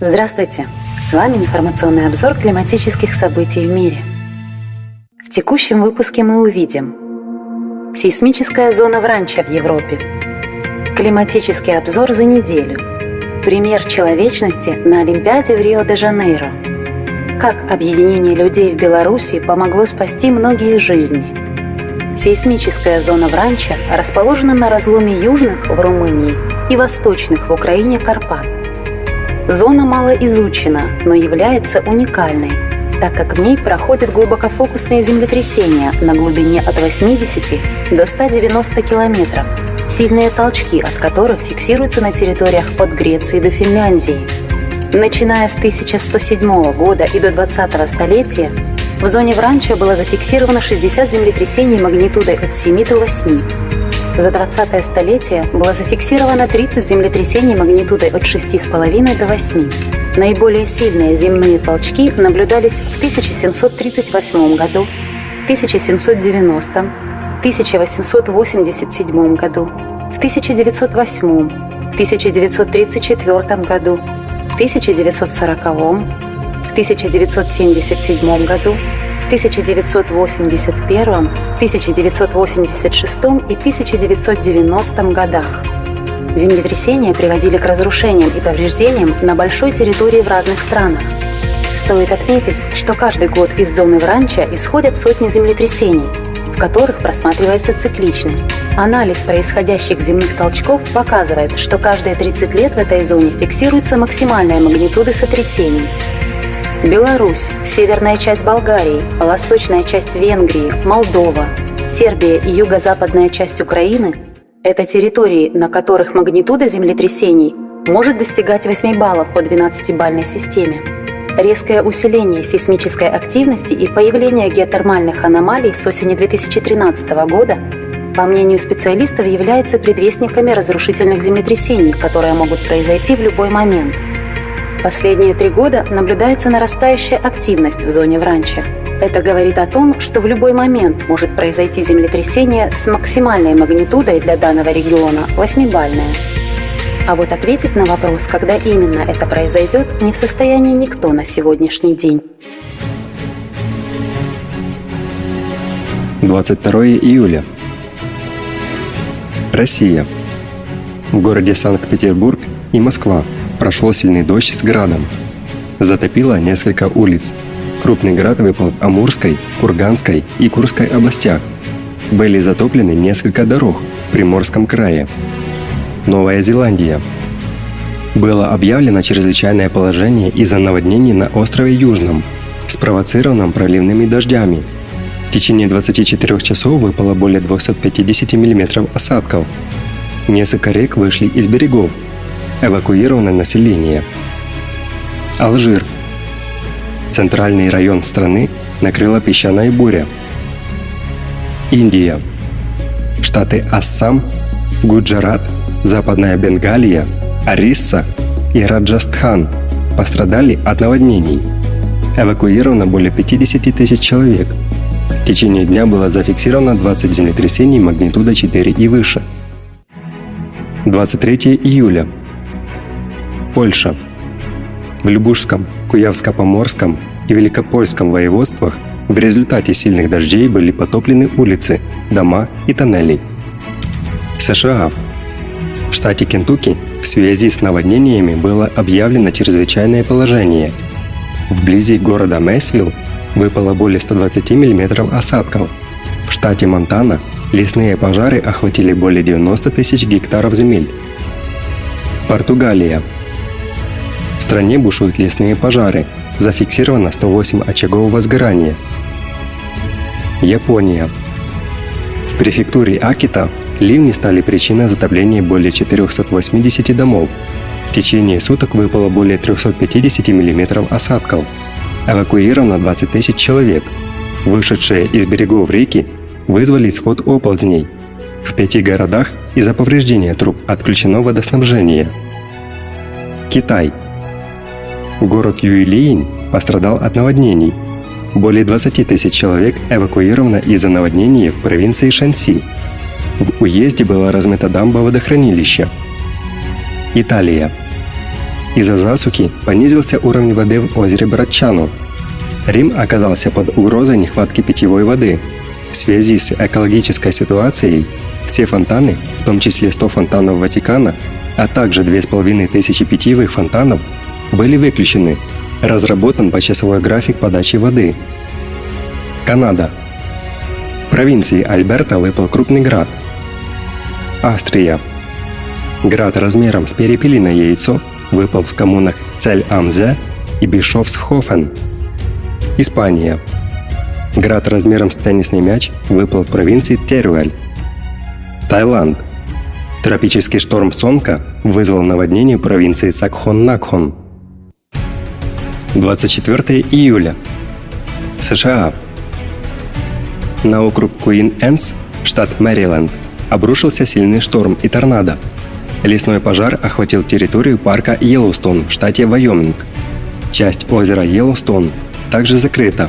Здравствуйте! С вами информационный обзор климатических событий в мире. В текущем выпуске мы увидим Сейсмическая зона в ранчо в Европе. Климатический обзор за неделю. Пример человечности на Олимпиаде в Рио-де-Жанейро. Как объединение людей в Беларуси помогло спасти многие жизни. Сейсмическая зона в ранчо расположена на разломе южных в Румынии и восточных в Украине Карпат – Зона мало изучена, но является уникальной, так как в ней проходят глубокофокусные землетрясения на глубине от 80 до 190 километров, сильные толчки от которых фиксируются на территориях от Греции до Финляндии. Начиная с 1107 года и до 20 столетия в зоне Вранча было зафиксировано 60 землетрясений магнитудой от 7 до 8. За 20 столетие было зафиксировано 30 землетрясений магнитудой от 6,5 до 8. Наиболее сильные земные толчки наблюдались в 1738 году, в 1790, в 1887 году, в 1908, в 1934 году, в 1940, в 1977 году, 1981, 1986 и 1990 годах. Землетрясения приводили к разрушениям и повреждениям на большой территории в разных странах. Стоит отметить, что каждый год из зоны Вранча исходят сотни землетрясений, в которых просматривается цикличность. Анализ происходящих земных толчков показывает, что каждые 30 лет в этой зоне фиксируются максимальные магнитуды сотрясений, Беларусь, северная часть Болгарии, восточная часть Венгрии, Молдова, Сербия и юго-западная часть Украины – это территории, на которых магнитуда землетрясений может достигать 8 баллов по 12-бальной системе. Резкое усиление сейсмической активности и появление геотермальных аномалий с осени 2013 года, по мнению специалистов, является предвестниками разрушительных землетрясений, которые могут произойти в любой момент – Последние три года наблюдается нарастающая активность в зоне Вранча. Это говорит о том, что в любой момент может произойти землетрясение с максимальной магнитудой для данного региона 8-бальное. А вот ответить на вопрос, когда именно это произойдет, не в состоянии никто на сегодняшний день. 22 июля. Россия. В городе Санкт-Петербург и Москва прошел сильный дождь с градом. Затопило несколько улиц. Крупный град выпал в Амурской, Курганской и Курской областях. Были затоплены несколько дорог в Приморском крае. Новая Зеландия. Было объявлено чрезвычайное положение из-за наводнений на острове Южном, спровоцированном проливными дождями. В течение 24 часов выпало более 250 мм осадков. Несколько рек вышли из берегов – эвакуировано население. Алжир. Центральный район страны накрыла песчаная буря. Индия. Штаты Ассам, Гуджарат, Западная Бенгалия, Орисса и Раджастхан пострадали от наводнений. Эвакуировано более 50 тысяч человек. В течение дня было зафиксировано 20 землетрясений магнитуда 4 и выше. 23 июля Польша. В Любушском, Куявско-Поморском и Великопольском воеводствах в результате сильных дождей были потоплены улицы, дома и тоннели. США. В штате Кентукки в связи с наводнениями было объявлено чрезвычайное положение. Вблизи города Мэйсвилл выпало более 120 мм осадков. В штате Монтана лесные пожары охватили более 90 тысяч гектаров земель. Португалия. В стране бушуют лесные пожары. Зафиксировано 108 очагов возгорания. Япония. В префектуре Акита ливни стали причиной затопления более 480 домов. В течение суток выпало более 350 мм осадков. Эвакуировано 20 тысяч человек. Вышедшие из берегов реки вызвали исход оползней. В пяти городах из-за повреждения труб отключено водоснабжение. Китай – Город Юйлиин пострадал от наводнений. Более 20 тысяч человек эвакуировано из-за наводнения в провинции Шанси. В уезде была размыта дамба водохранилища. Италия. Из-за засухи понизился уровень воды в озере Братчану. Рим оказался под угрозой нехватки питьевой воды. В связи с экологической ситуацией все фонтаны, в том числе 100 фонтанов Ватикана, а также 2500 питьевых фонтанов, были выключены. Разработан почасовой график подачи воды. Канада. В провинции Альберта выпал крупный град. Австрия. Град размером с перепелиное яйцо выпал в коммунах Цель-Амзе и Бишофсхофен. Испания. Град размером с теннисный мяч выпал в провинции Теруэль. Таиланд. Тропический шторм Сонка вызвал наводнение провинции Сакхон-Накхон. 24 июля. США. На округ Куин-Энс, штат Мэриленд, обрушился сильный шторм и торнадо. Лесной пожар охватил территорию парка Йеллоустон в штате Вайоминг. Часть озера Йеллоустон также закрыта.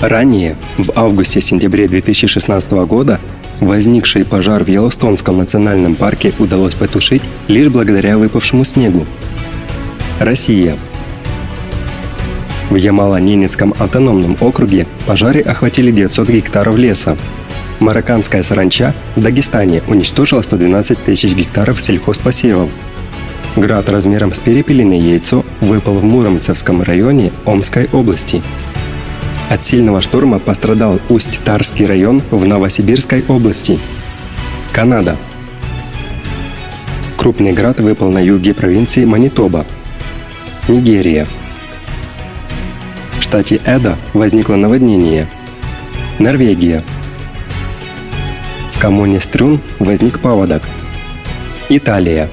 Ранее, в августе-сентябре 2016 года, возникший пожар в Йеллоустонском национальном парке удалось потушить лишь благодаря выпавшему снегу. Россия. В Ямало-Ненецком автономном округе пожары охватили 900 гектаров леса. Марокканская саранча в Дагестане уничтожила 112 тысяч гектаров сельхозпосевов. Град размером с перепелиное яйцо выпал в Муромцевском районе Омской области. От сильного шторма пострадал Усть-Тарский район в Новосибирской области. Канада. Крупный град выпал на юге провинции Манитоба. Нигерия. Штате Эда возникло наводнение. Норвегия. В коммуне Стрюн возник паводок. Италия.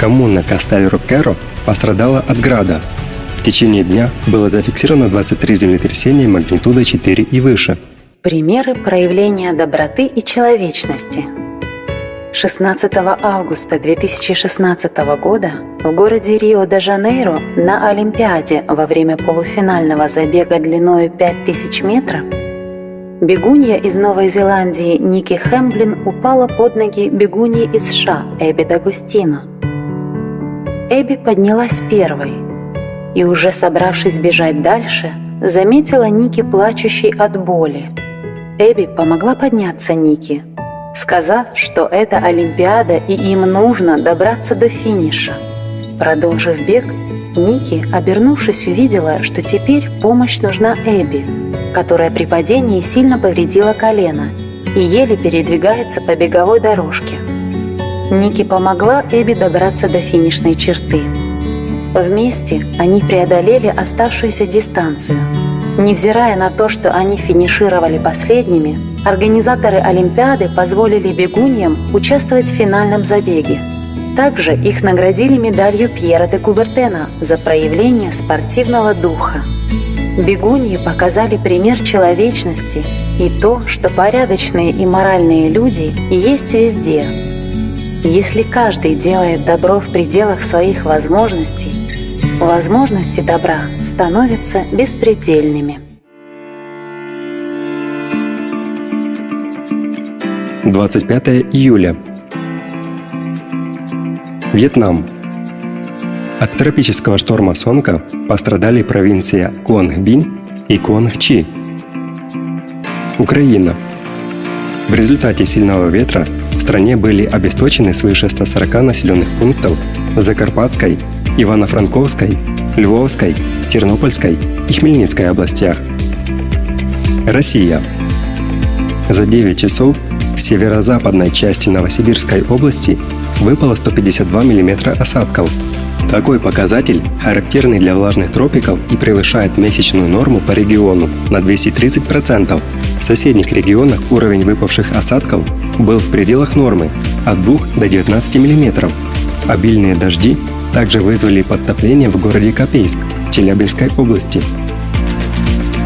Коммуна Кастельро-Керо пострадала от града. В течение дня было зафиксировано 23 землетрясения магнитудой 4 и выше. Примеры проявления доброты и человечности. 16 августа 2016 года в городе Рио-де-Жанейро на Олимпиаде во время полуфинального забега длиною 5000 метров бегунья из Новой Зеландии Ники Хэмблин упала под ноги бегуньи из США Эбби Дагустино. Эбби поднялась первой и, уже собравшись бежать дальше, заметила Ники плачущей от боли. Эбби помогла подняться Ники, сказав, что это Олимпиада и им нужно добраться до финиша. Продолжив бег, Ники, обернувшись, увидела, что теперь помощь нужна Эбби, которая при падении сильно повредила колено и еле передвигается по беговой дорожке. Ники помогла Эбби добраться до финишной черты. Вместе они преодолели оставшуюся дистанцию. Невзирая на то, что они финишировали последними, организаторы Олимпиады позволили бегуньям участвовать в финальном забеге. Также их наградили медалью Пьера де Кубертена за проявление спортивного духа. Бегуньи показали пример человечности и то, что порядочные и моральные люди есть везде. Если каждый делает добро в пределах своих возможностей, возможности добра становятся беспредельными. 25 июля. Вьетнам. От тропического шторма Сонка пострадали провинция Куангбин и Куангчи. Украина. В результате сильного ветра в стране были обесточены свыше 140 населенных пунктов в Закарпатской, Ивано-Франковской, Львовской, Тернопольской и Хмельницкой областях. Россия. За 9 часов в северо-западной части Новосибирской области выпало 152 мм осадков. Такой показатель характерный для влажных тропиков и превышает месячную норму по региону на 230%. В соседних регионах уровень выпавших осадков был в пределах нормы от 2 до 19 мм. Обильные дожди также вызвали подтопление в городе Копейск Челябинской области.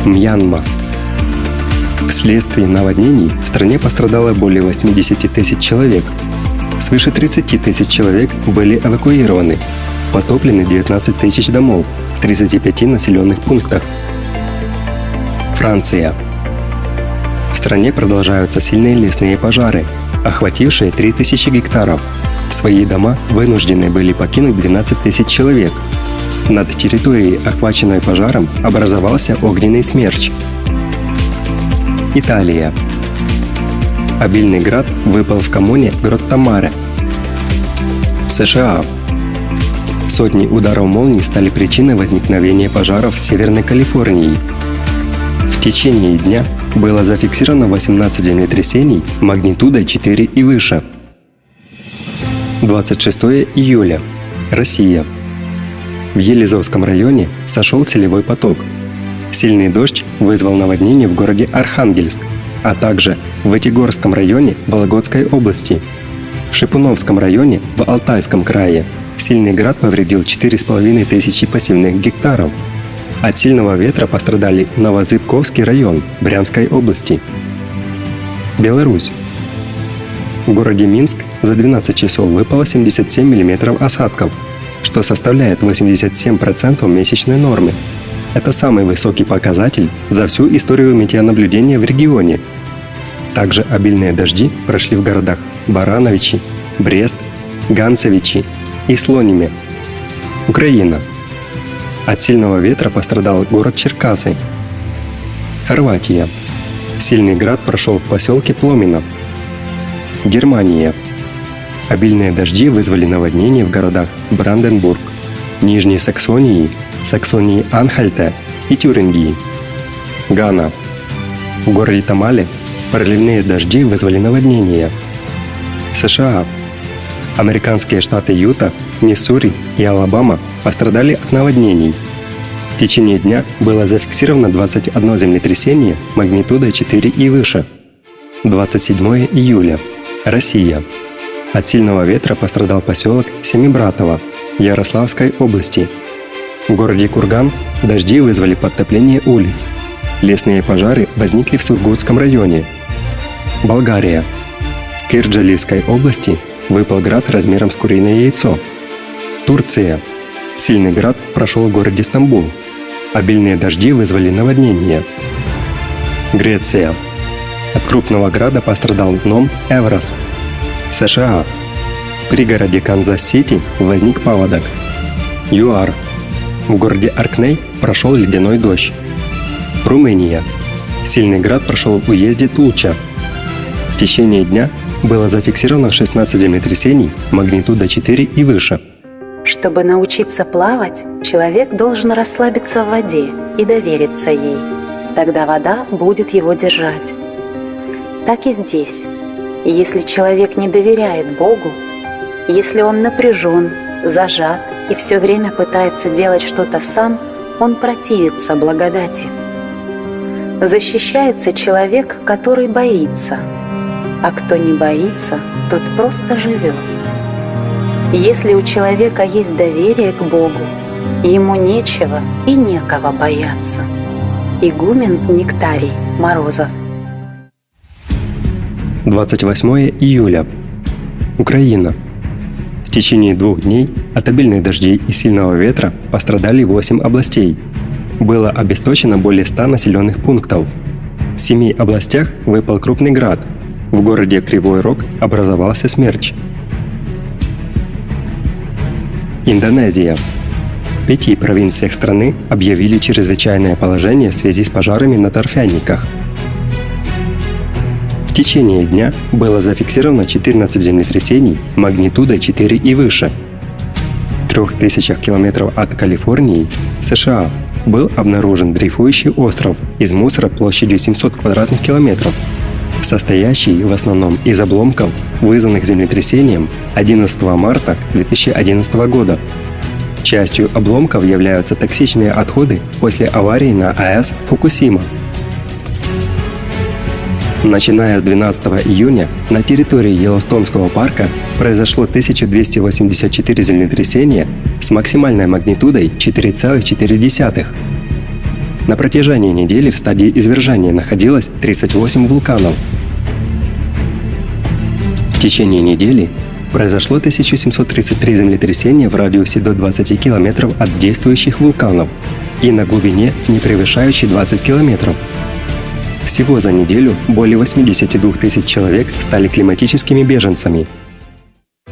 Мьянма. Вследствие наводнений в стране пострадало более 80 тысяч человек, Свыше 30 тысяч человек были эвакуированы. Потоплены 19 тысяч домов в 35 населенных пунктах. Франция. В стране продолжаются сильные лесные пожары, охватившие 3000 гектаров. Свои дома вынуждены были покинуть 12 тысяч человек. Над территорией, охваченной пожаром, образовался огненный смерч. Италия. Обильный град выпал в коммуне Гроттамаре. США. Сотни ударов молний стали причиной возникновения пожаров в Северной Калифорнии. В течение дня было зафиксировано 18 землетрясений магнитудой 4 и выше. 26 июля. Россия. В Елизовском районе сошел селевой поток. Сильный дождь вызвал наводнение в городе Архангельск, а также в Этигорском районе Вологодской области. В Шипуновском районе в Алтайском крае сильный град повредил 4,5 тысячи пассивных гектаров. От сильного ветра пострадали Новозыбковский район Брянской области. Беларусь. В городе Минск за 12 часов выпало 77 мм осадков, что составляет 87% месячной нормы. Это самый высокий показатель за всю историю метеонаблюдения в регионе. Также обильные дожди прошли в городах Барановичи, Брест, Ганцевичи и Слониме. Украина. От сильного ветра пострадал город Черкасы. Хорватия. Сильный град прошел в поселке Пломино. Германия. Обильные дожди вызвали наводнение в городах Бранденбург, Нижней Саксонии, Саксонии Анхальта и Тюрингии. Гана. В городе Тамале проливные дожди вызвали наводнение. США. Американские штаты Юта, Миссури и Алабама пострадали от наводнений. В течение дня было зафиксировано 21 землетрясение магнитудой 4 и выше. 27 июля. Россия. От сильного ветра пострадал поселок Семибратово Ярославской области. В городе Курган дожди вызвали подтопление улиц. Лесные пожары возникли в Сургутском районе. Болгария. В Кирджалийской области выпал град размером с куриное яйцо. Турция. Сильный град прошел в городе Стамбул. Обильные дожди вызвали наводнение. Греция. От крупного града пострадал ном Эврос. США. В пригороде Канзас-Сити возник паводок. ЮАР. В городе Аркней прошел ледяной дождь. Румыния. Сильный град прошел в уезде Тулча. В течение дня было зафиксировано 16 землетрясений магнитуда 4 и выше. Чтобы научиться плавать, человек должен расслабиться в воде и довериться ей. Тогда вода будет его держать. Так и здесь. Если человек не доверяет Богу, если он напряжен, зажат и все время пытается делать что-то сам, он противится благодати. Защищается человек, который боится, а кто не боится, тот просто живет. Если у человека есть доверие к Богу, ему нечего и некого бояться. Игумен Нектарий Морозов 28 июля. Украина. В течение двух дней от обильных дождей и сильного ветра пострадали 8 областей. Было обесточено более 100 населенных пунктов. В семи областях выпал крупный град. В городе Кривой Рог образовался смерч. Индонезия. В пяти провинциях страны объявили чрезвычайное положение в связи с пожарами на торфяниках – в течение дня было зафиксировано 14 землетрясений магнитудой 4 и выше. В трех тысячах километров от Калифорнии, США, был обнаружен дрейфующий остров из мусора площадью 700 квадратных километров, состоящий в основном из обломков, вызванных землетрясением 11 марта 2011 года. Частью обломков являются токсичные отходы после аварии на АЭС Фукусима Начиная с 12 июня на территории Йеллоустонского парка произошло 1284 землетрясения с максимальной магнитудой 4,4. На протяжении недели в стадии извержения находилось 38 вулканов. В течение недели произошло 1733 землетрясения в радиусе до 20 километров от действующих вулканов и на глубине, не превышающей 20 километров. Всего за неделю более 82 тысяч человек стали климатическими беженцами.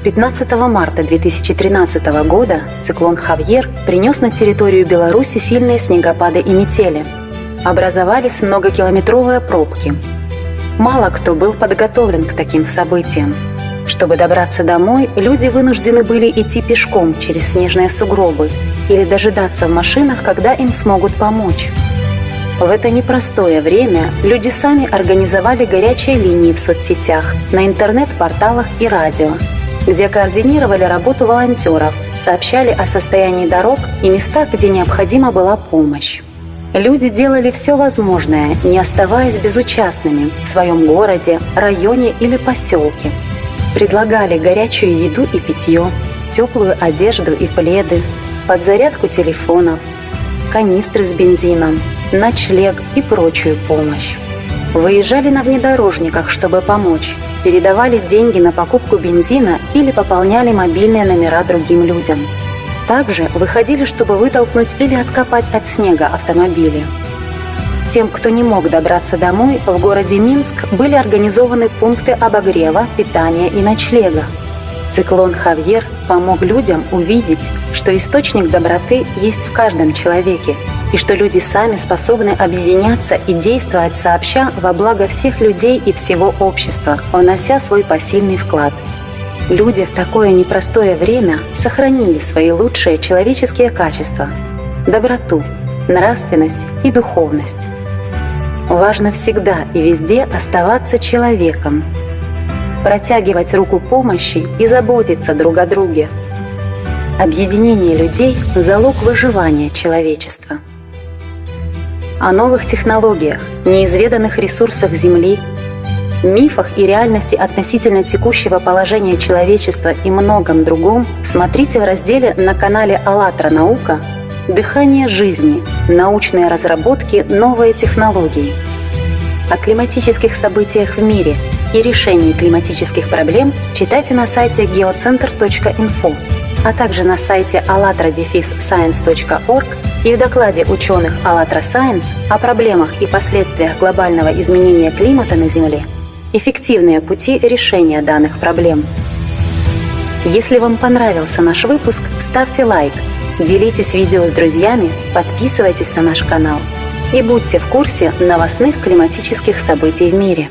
15 марта 2013 года циклон Хавьер принес на территорию Беларуси сильные снегопады и метели. Образовались многокилометровые пробки. Мало кто был подготовлен к таким событиям. Чтобы добраться домой, люди вынуждены были идти пешком через снежные сугробы или дожидаться в машинах, когда им смогут помочь. В это непростое время люди сами организовали горячие линии в соцсетях, на интернет-порталах и радио – где координировали работу волонтеров, сообщали о состоянии дорог и местах, где необходима была помощь. Люди делали все возможное, не оставаясь безучастными в своем городе, районе или поселке. Предлагали горячую еду и питье, теплую одежду и пледы, подзарядку телефонов, канистры с бензином, ночлег и прочую помощь. Выезжали на внедорожниках, чтобы помочь, передавали деньги на покупку бензина или пополняли мобильные номера другим людям. Также выходили, чтобы вытолкнуть или откопать от снега автомобили. Тем, кто не мог добраться домой, в городе Минск были организованы пункты обогрева, питания и ночлега. Циклон Хавьер помог людям увидеть, что источник доброты есть в каждом человеке, и что люди сами способны объединяться и действовать сообща во благо всех людей и всего общества, внося свой посильный вклад. Люди в такое непростое время сохранили свои лучшие человеческие качества – доброту, нравственность и духовность. Важно всегда и везде оставаться человеком, протягивать руку помощи и заботиться друг о друге. Объединение людей – залог выживания человечества о новых технологиях, неизведанных ресурсах Земли, мифах и реальности относительно текущего положения человечества и многом другом смотрите в разделе на канале «АЛЛАТРА Наука» «Дыхание жизни. Научные разработки. Новые технологии». О климатических событиях в мире и решении климатических проблем читайте на сайте geocenter.info, а также на сайте allatra-science.org и в докладе ученых «АЛЛАТРА Science о проблемах и последствиях глобального изменения климата на Земле эффективные пути решения данных проблем. Если вам понравился наш выпуск, ставьте лайк, делитесь видео с друзьями, подписывайтесь на наш канал и будьте в курсе новостных климатических событий в мире.